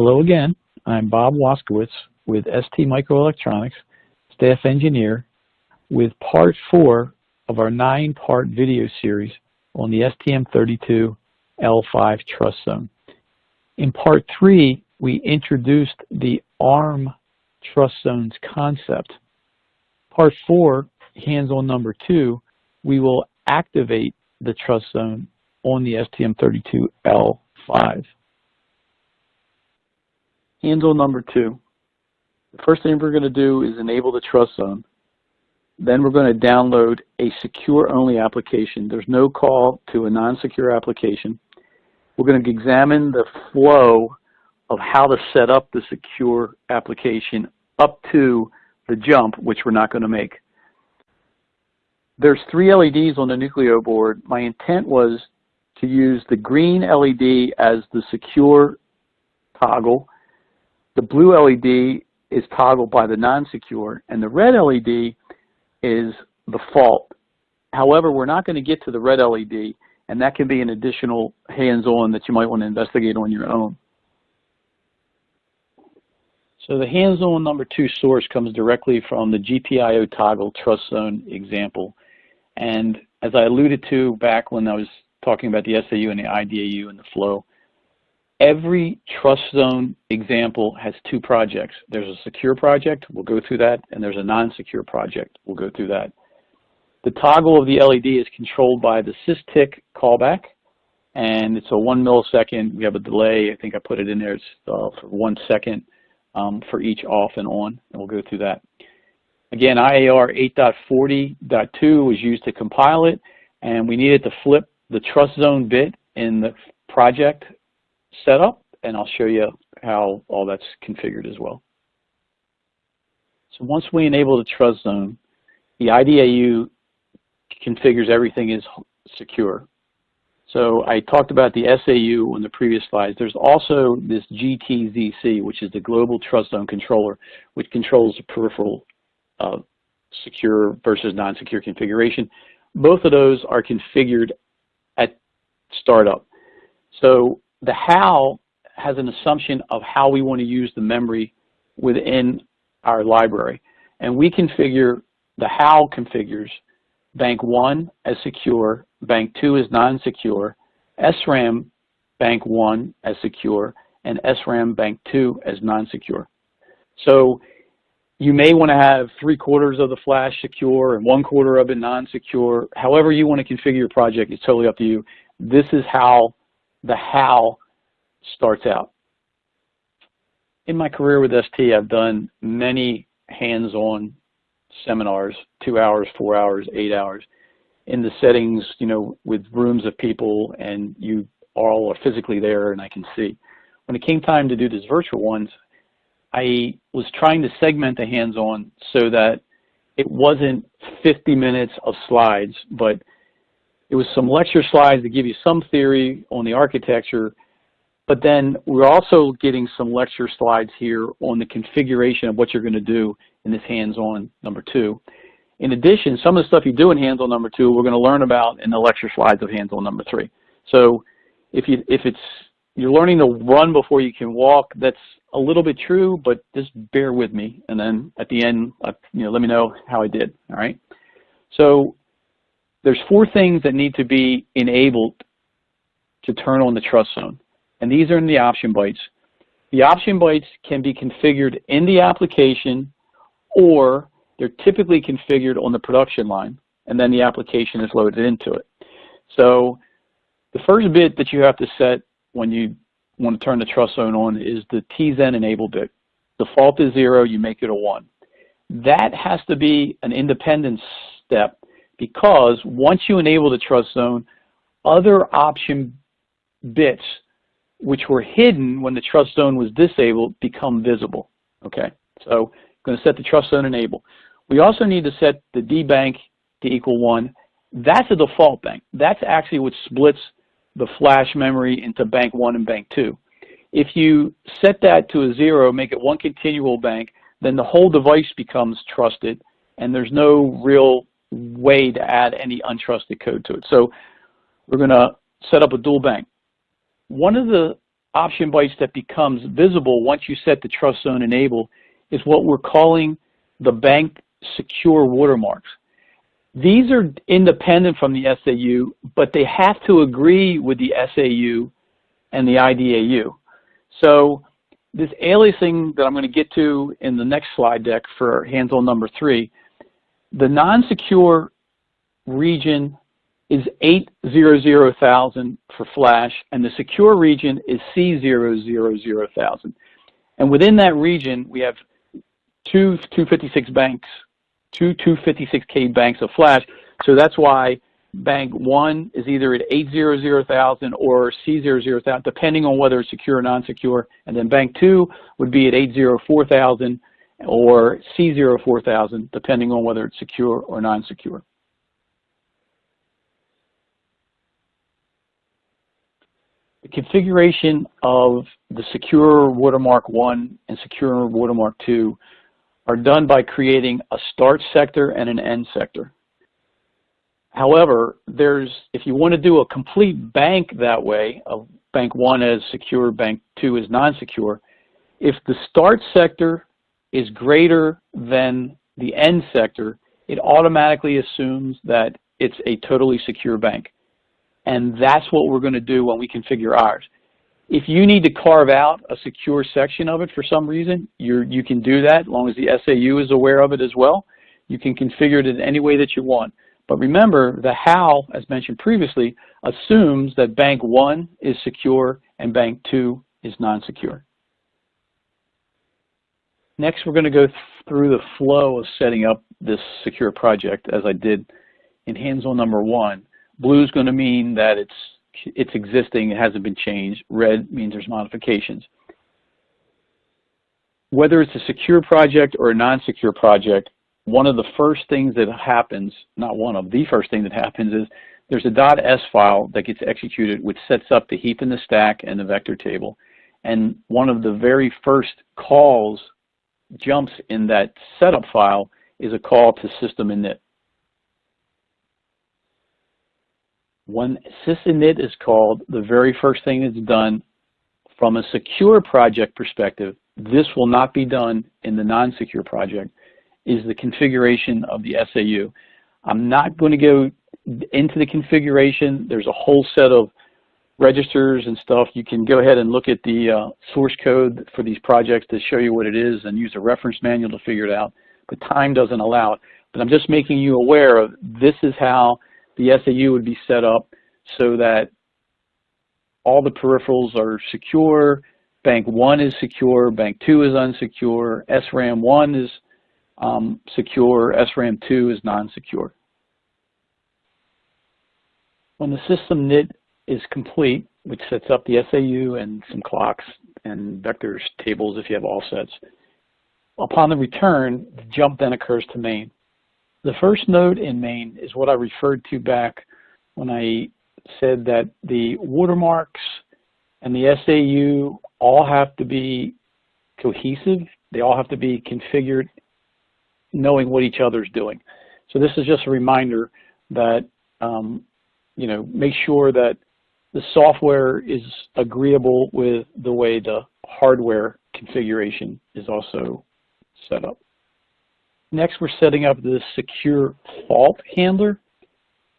Hello again. I'm Bob Waskowitz with ST Microelectronics, staff engineer, with part four of our nine-part video series on the STM32L5 Trust Zone. In part three, we introduced the ARM Trust Zones concept. Part four, hands-on number two, we will activate the trust zone on the STM32L5. Handle number two. The first thing we're going to do is enable the trust zone. Then we're going to download a secure-only application. There's no call to a non-secure application. We're going to examine the flow of how to set up the secure application up to the jump, which we're not going to make. There's three LEDs on the Nucleo board. My intent was to use the green LED as the secure toggle the blue LED is toggled by the non-secure, and the red LED is the fault. However, we're not going to get to the red LED, and that can be an additional hands-on that you might want to investigate on your own. So the hands-on number two source comes directly from the GPIO toggle trust zone example. And as I alluded to back when I was talking about the SAU and the IDAU and the flow, Every trust zone example has two projects. There's a secure project, we'll go through that, and there's a non-secure project, we'll go through that. The toggle of the LED is controlled by the SysTick callback, and it's a one millisecond. We have a delay. I think I put it in there. It's uh, for one second um, for each off and on, and we'll go through that. Again, IAR 8.40.2 was used to compile it, and we needed to flip the trust zone bit in the project setup, and I'll show you how all that's configured as well. So once we enable the trust zone, the IDAU configures everything is secure. So I talked about the SAU on the previous slides. There's also this GTZC, which is the Global Trust Zone Controller, which controls the peripheral uh, secure versus non-secure configuration. Both of those are configured at startup. So the HAL has an assumption of how we want to use the memory within our library. And we configure, the HAL configures bank 1 as secure, bank 2 as non-secure, SRAM bank 1 as secure, and SRAM bank 2 as non-secure. So you may want to have three quarters of the flash secure and one quarter of it non-secure. However you want to configure your project, it's totally up to you. This is how the HAL starts out. In my career with ST, I've done many hands-on seminars, two hours, four hours, eight hours, in the settings, you know, with rooms of people and you all are physically there and I can see. When it came time to do these virtual ones, I was trying to segment the hands-on so that it wasn't 50 minutes of slides, but it was some lecture slides that give you some theory on the architecture, but then we're also getting some lecture slides here on the configuration of what you're going to do in this hands-on number two. In addition, some of the stuff you do in hands-on number two, we're going to learn about in the lecture slides of hands-on number three. So if you if it's you're learning to run before you can walk, that's a little bit true, but just bear with me. And then at the end, uh, you know, let me know how I did. All right. So there's four things that need to be enabled to turn on the trust zone. And these are in the option bytes. The option bytes can be configured in the application or they're typically configured on the production line and then the application is loaded into it. So the first bit that you have to set when you want to turn the trust zone on is the TZen enable bit. Default is zero, you make it a one. That has to be an independent step because once you enable the trust zone, other option bits which were hidden when the trust zone was disabled become visible. Okay, so I'm going to set the trust zone enable. We also need to set the D bank to equal one. That's a default bank. That's actually what splits the flash memory into bank one and bank two. If you set that to a zero, make it one continual bank, then the whole device becomes trusted and there's no real way to add any untrusted code to it. So we're going to set up a dual bank. One of the option bytes that becomes visible once you set the trust zone enable is what we're calling the bank secure watermarks. These are independent from the SAU, but they have to agree with the SAU and the IDAU. So this aliasing that I'm going to get to in the next slide deck for hands-on number three, the non-secure region is 800,000 for flash, and the secure region is C000,000. And within that region, we have two 256 banks, two 256K banks of flash. So that's why bank one is either at 800,000 or C000,000, depending on whether it's secure or non-secure. And then bank two would be at 804,000 or C04000, depending on whether it's secure or non-secure. The configuration of the secure watermark 1 and secure watermark 2 are done by creating a start sector and an end sector. However, there's if you want to do a complete bank that way, of bank 1 as secure, bank 2 as non-secure, if the start sector is greater than the end sector, it automatically assumes that it's a totally secure bank. And that's what we're going to do when we configure ours. If you need to carve out a secure section of it for some reason, you you can do that as long as the SAU is aware of it as well. You can configure it in any way that you want. But remember, the HAL, as mentioned previously, assumes that bank 1 is secure and bank 2 is non-secure. Next, we're going to go through the flow of setting up this secure project as I did in hands-on number one. Blue is going to mean that it's it's existing, it hasn't been changed. Red means there's modifications. Whether it's a secure project or a non-secure project, one of the first things that happens, not one of, the first thing that happens is there's a .s file that gets executed which sets up the heap in the stack and the vector table. And one of the very first calls, jumps in that setup file is a call to system init. When sysinit is called, the very first thing that's done from a secure project perspective, this will not be done in the non-secure project, is the configuration of the SAU. I'm not going to go into the configuration. There's a whole set of registers and stuff. You can go ahead and look at the uh, source code for these projects to show you what it is and use a reference manual to figure it out. But time doesn't allow it. But I'm just making you aware of this is how the SAU would be set up so that all the peripherals are secure, bank 1 is secure, bank 2 is unsecure, SRAM 1 is um, secure, SRAM 2 is non-secure. When the system init is complete, which sets up the SAU and some clocks and vectors tables if you have all sets, upon the return, the jump then occurs to main. The first node in main is what I referred to back when I said that the watermarks and the SAU all have to be cohesive. They all have to be configured knowing what each other is doing. So this is just a reminder that, um, you know, make sure that the software is agreeable with the way the hardware configuration is also set up. Next, we're setting up the secure fault handler.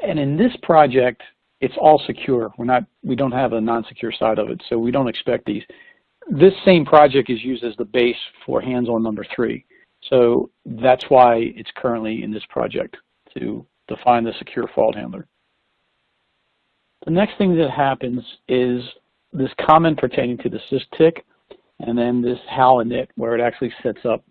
And in this project, it's all secure. We're not, we don't have a non-secure side of it, so we don't expect these. This same project is used as the base for hands-on number three. So that's why it's currently in this project to define the secure fault handler. The next thing that happens is this comment pertaining to the SysTick, and then this HAL init where it actually sets up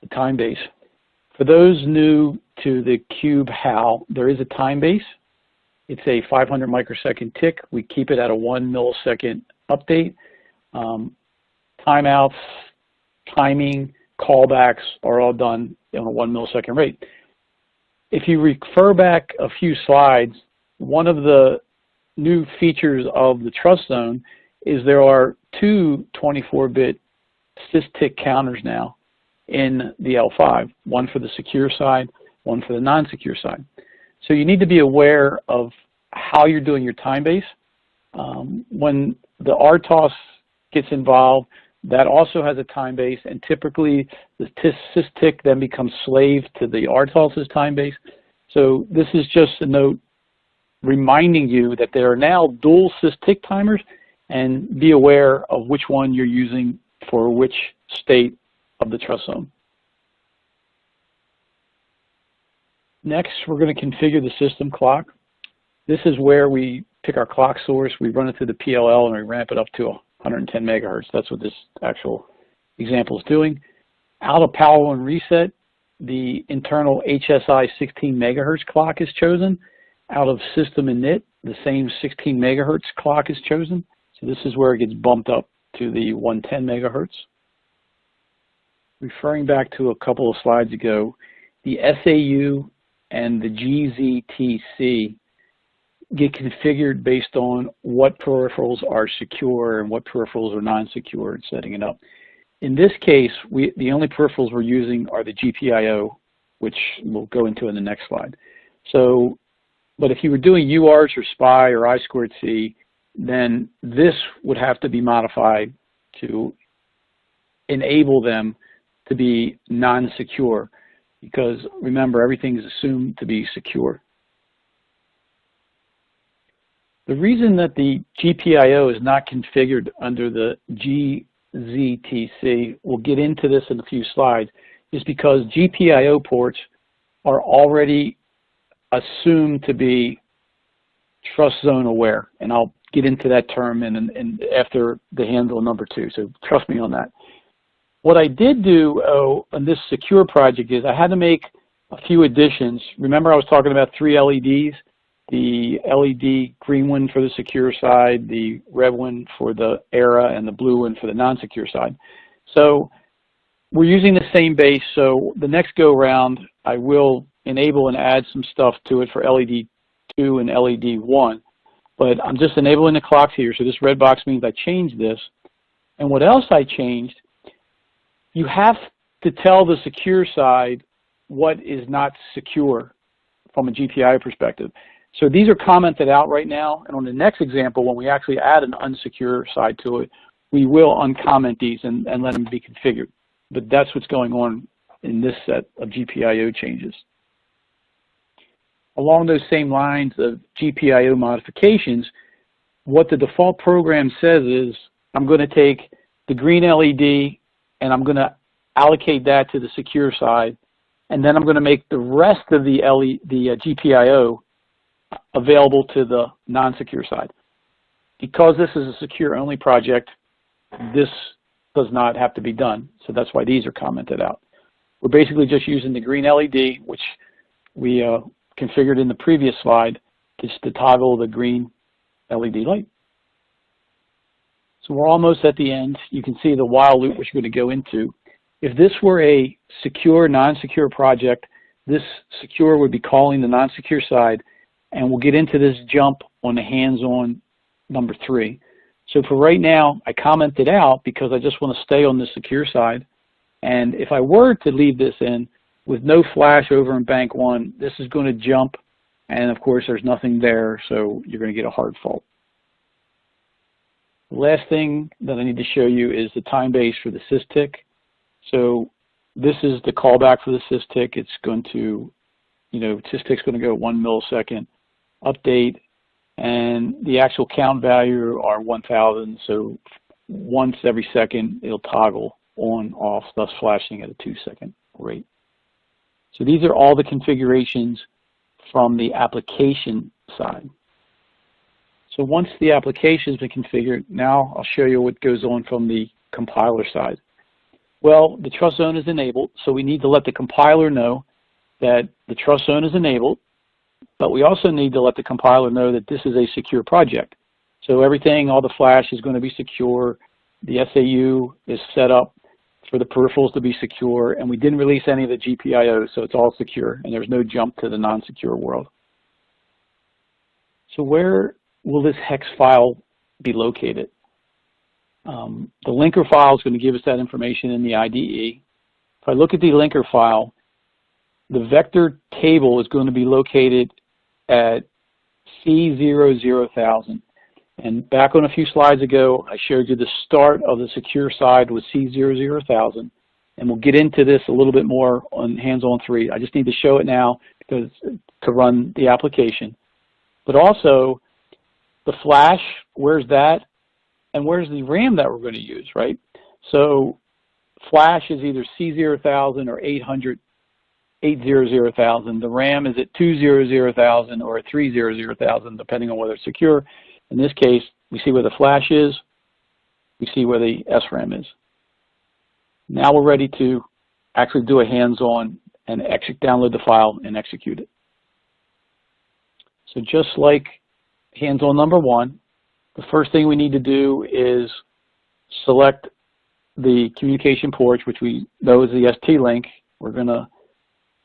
the time base. For those new to the Cube HAL, there is a time base. It's a 500 microsecond tick. We keep it at a one millisecond update. Um, timeouts, timing, callbacks are all done on a one millisecond rate. If you refer back a few slides, one of the new features of the trust zone is there are two 24-bit SysTick counters now in the L5, one for the secure side, one for the non-secure side. So you need to be aware of how you're doing your time base. Um, when the RTOS gets involved, that also has a time base, and typically the SysTick then becomes slave to the RTOS's time base. So this is just a note reminding you that there are now dual SysTick timers, and be aware of which one you're using for which state of the trust zone. Next, we're going to configure the system clock. This is where we pick our clock source, we run it through the PLL, and we ramp it up to 110 megahertz. That's what this actual example is doing. Out of power and reset, the internal HSI 16 megahertz clock is chosen. Out of system init, the same 16 megahertz clock is chosen. So this is where it gets bumped up to the 110 megahertz. Referring back to a couple of slides ago, the SAU and the GZTC get configured based on what peripherals are secure and what peripherals are non-secure and setting it up. In this case, we, the only peripherals we're using are the GPIO, which we'll go into in the next slide. So, but if you were doing UARTs or SPI or I squared C, then this would have to be modified to enable them to be non-secure because remember everything is assumed to be secure. The reason that the GPIO is not configured under the GZTC, we'll get into this in a few slides, is because GPIO ports are already assumed to be trust zone aware, and I'll get into that term in after the handle number two, so trust me on that. What I did do oh, on this secure project is I had to make a few additions. Remember I was talking about three LEDs? the LED green one for the secure side, the red one for the ERA, and the blue one for the non-secure side. So we're using the same base, so the next go round I will enable and add some stuff to it for LED 2 and LED 1. But I'm just enabling the clocks here, so this red box means I changed this. And what else I changed, you have to tell the secure side what is not secure from a GPI perspective. So these are commented out right now, and on the next example, when we actually add an unsecure side to it, we will uncomment these and, and let them be configured. But that's what's going on in this set of GPIO changes. Along those same lines of GPIO modifications, what the default program says is, I'm going to take the green LED and I'm going to allocate that to the secure side, and then I'm going to make the rest of the, LE, the uh, GPIO available to the non-secure side. Because this is a secure-only project, this does not have to be done. So that's why these are commented out. We're basically just using the green LED, which we uh, configured in the previous slide, just to toggle the green LED light. So we're almost at the end. You can see the while loop which we're going to go into. If this were a secure, non-secure project, this secure would be calling the non-secure side and we'll get into this jump on the hands-on number three. So for right now, I commented out because I just want to stay on the secure side. And if I were to leave this in with no flash over in bank one, this is going to jump. And of course, there's nothing there, so you're going to get a hard fault. The last thing that I need to show you is the time base for the SysTick. So this is the callback for the SysTick. It's going to, you know, SysTick's going to go one millisecond update, and the actual count value are 1,000. So once every second, it'll toggle on, off, thus flashing at a two second rate. So these are all the configurations from the application side. So once the application has been configured, now I'll show you what goes on from the compiler side. Well, the trust zone is enabled, so we need to let the compiler know that the trust zone is enabled but we also need to let the compiler know that this is a secure project. So everything, all the flash is going to be secure. The SAU is set up for the peripherals to be secure, and we didn't release any of the GPIO, so it's all secure, and there's no jump to the non-secure world. So where will this hex file be located? Um, the linker file is going to give us that information in the IDE. If I look at the linker file, the vector table is going to be located at C00000. And back on a few slides ago, I showed you the start of the secure side with C00000. And we'll get into this a little bit more on hands-on three. I just need to show it now because to run the application. But also, the flash, where's that? And where's the RAM that we're going to use, right? So flash is either C000 or 800, 800,000. The RAM is at 200,000 or 300,000, depending on whether it's secure. In this case, we see where the flash is. We see where the SRAM is. Now we're ready to actually do a hands-on and download the file and execute it. So just like hands-on number one, the first thing we need to do is select the communication ports, which we know is the ST-Link. We're going to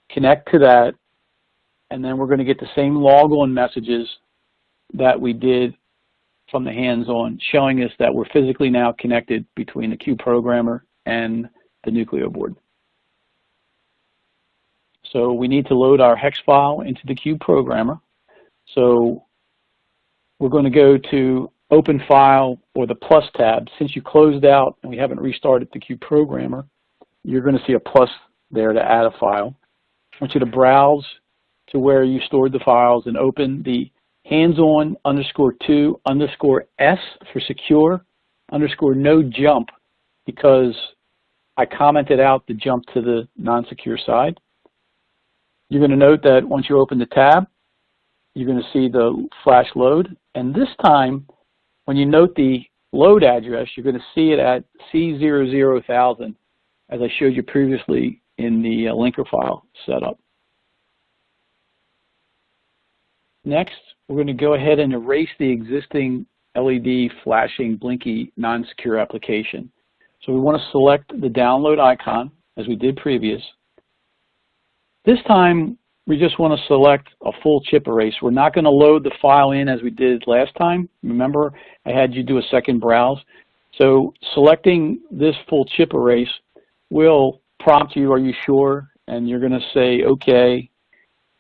connect to that, and then we're going to get the same log-on messages that we did from the hands-on, showing us that we're physically now connected between the Cube programmer and the Nucleo board. So we need to load our hex file into the Cube programmer. So we're going to go to Open File or the plus tab. Since you closed out and we haven't restarted the Cube programmer, you're going to see a plus there to add a file. I want you to browse to where you stored the files and open the hands-on underscore two underscore S for secure underscore no jump because I commented out the jump to the non-secure side. You're going to note that once you open the tab, you're going to see the flash load. And this time, when you note the load address, you're going to see it at C00000, as I showed you previously in the uh, linker file setup. Next, we're going to go ahead and erase the existing LED flashing blinky non-secure application. So we want to select the download icon as we did previous. This time we just want to select a full chip erase. We're not going to load the file in as we did last time. Remember I had you do a second browse. So selecting this full chip erase will prompt you, are you sure? And you're going to say okay.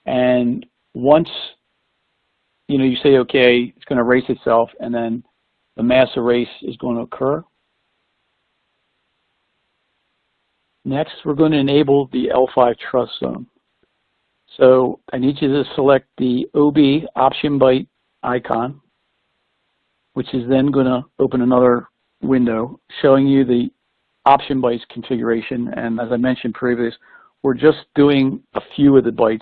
And once you know you say okay, it's going to erase itself and then the mass erase is going to occur. Next, we're going to enable the L5 trust zone. So I need you to select the OB option byte icon, which is then going to open another window showing you the option bytes configuration. And as I mentioned previous, we're just doing a few of the bytes,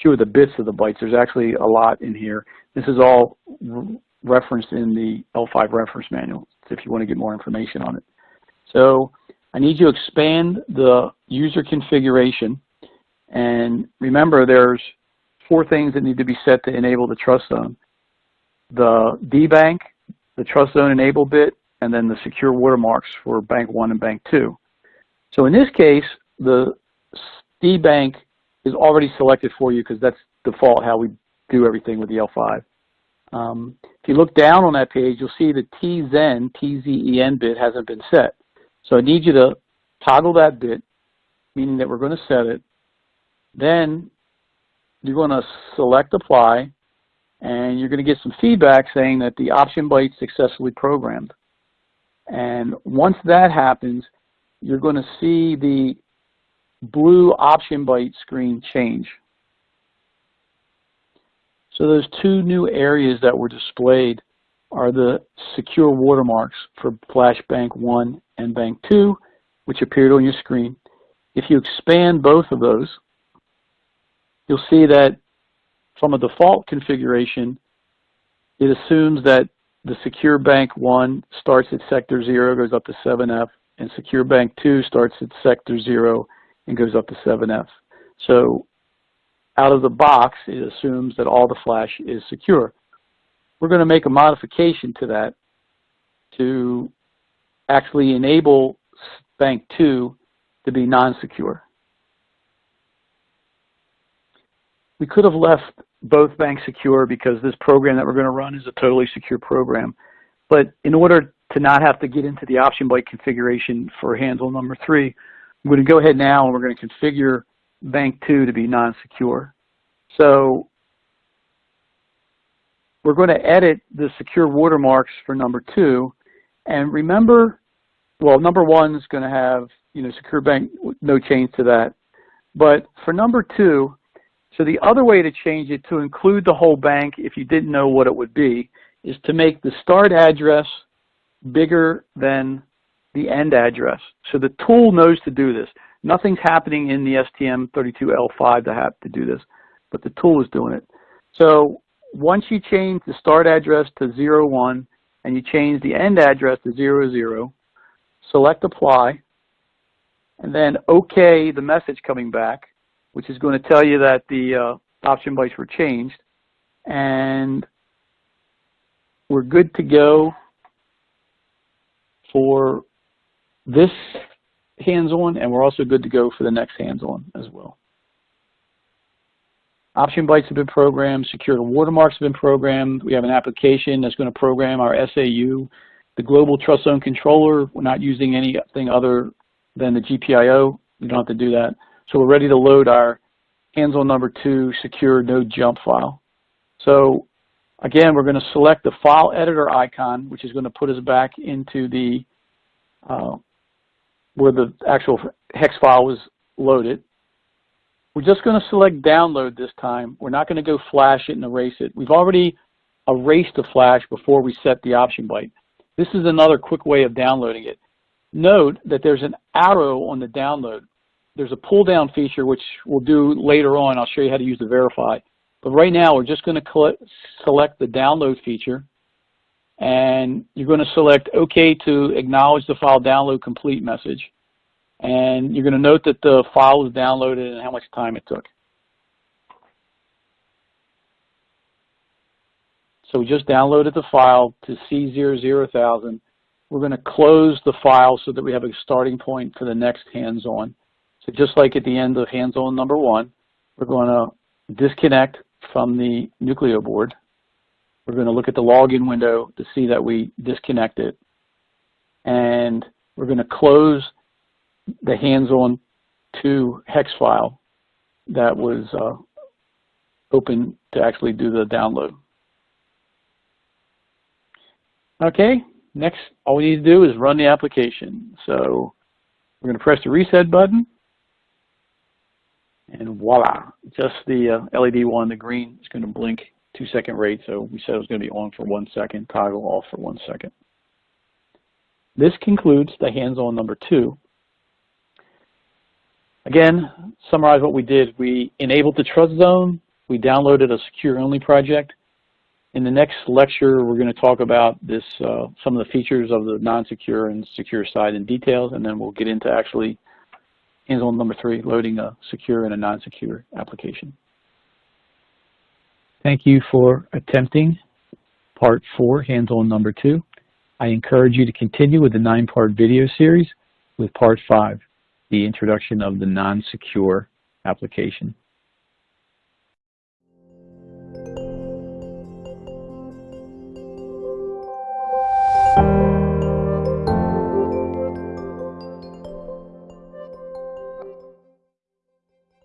few of the bits of the bytes. There's actually a lot in here. This is all referenced in the L5 reference manual if you want to get more information on it. So I need you to expand the user configuration. And remember, there's four things that need to be set to enable the trust zone. The DBank, the trust zone enable bit, and then the secure watermarks for bank one and bank two. So in this case, the DBank is already selected for you because that's default how we do everything with the L5. Um, if you look down on that page, you'll see the TZen, TZEN bit hasn't been set. So I need you to toggle that bit, meaning that we're going to set it. Then you're going to select apply, and you're going to get some feedback saying that the option byte successfully programmed. And once that happens, you're going to see the blue option byte screen change. So those two new areas that were displayed are the secure watermarks for Flash Bank 1 and Bank 2, which appeared on your screen. If you expand both of those, you'll see that from a default configuration, it assumes that the Secure Bank 1 starts at Sector 0, goes up to 7F, and Secure Bank 2 starts at Sector 0 and goes up to 7F. So out of the box, it assumes that all the flash is secure. We're going to make a modification to that to actually enable bank 2 to be non-secure. We could have left both banks secure because this program that we're going to run is a totally secure program. But in order to not have to get into the option byte configuration for handle number three, I'm going to go ahead now and we're going to configure bank 2 to be non-secure. So we're going to edit the secure watermarks for number two. And remember, well, number one is going to have, you know, secure bank, no change to that. But for number two, so the other way to change it to include the whole bank, if you didn't know what it would be, is to make the start address bigger than the end address. So the tool knows to do this. Nothing's happening in the STM32L5 to have to do this, but the tool is doing it. So once you change the start address to 01 and you change the end address to 00, select apply, and then OK the message coming back, which is going to tell you that the uh, option bytes were changed. And we're good to go for this hands-on, and we're also good to go for the next hands-on as well. Option bytes have been programmed, secure watermarks have been programmed. We have an application that's going to program our SAU. The global trust zone controller, we're not using anything other than the GPIO. You don't have to do that. So we're ready to load our hands-on number two secure no jump file. So again, we're going to select the file editor icon, which is going to put us back into the uh, where the actual hex file was loaded. We're just going to select download this time. We're not going to go flash it and erase it. We've already erased the flash before we set the option byte. This is another quick way of downloading it. Note that there's an arrow on the download. There's a pull down feature which we'll do later on. I'll show you how to use the verify. But right now we're just going to select the download feature and you're going to select OK to acknowledge the file download complete message. And you're going to note that the file was downloaded and how much time it took. So we just downloaded the file to C00000. We're going to close the file so that we have a starting point for the next hands-on. So just like at the end of hands-on number one, we're going to disconnect from the Nucleo board. We're going to look at the login window to see that we disconnected. And we're going to close the hands-on to hex file that was uh, open to actually do the download. Okay, next all we need to do is run the application. So we're going to press the reset button and voila, just the uh, LED one, the green is going to blink two second rate. So we said it was going to be on for one second, toggle off for one second. This concludes the hands-on number two. Again, summarize what we did. We enabled the trust zone. We downloaded a secure-only project. In the next lecture, we're going to talk about this, uh, some of the features of the non-secure and secure side in details, and then we'll get into actually hands-on number three, loading a secure and a non-secure application. Thank you for attempting part four, hands-on number two. I encourage you to continue with the nine-part video series with part five, the introduction of the non-secure application.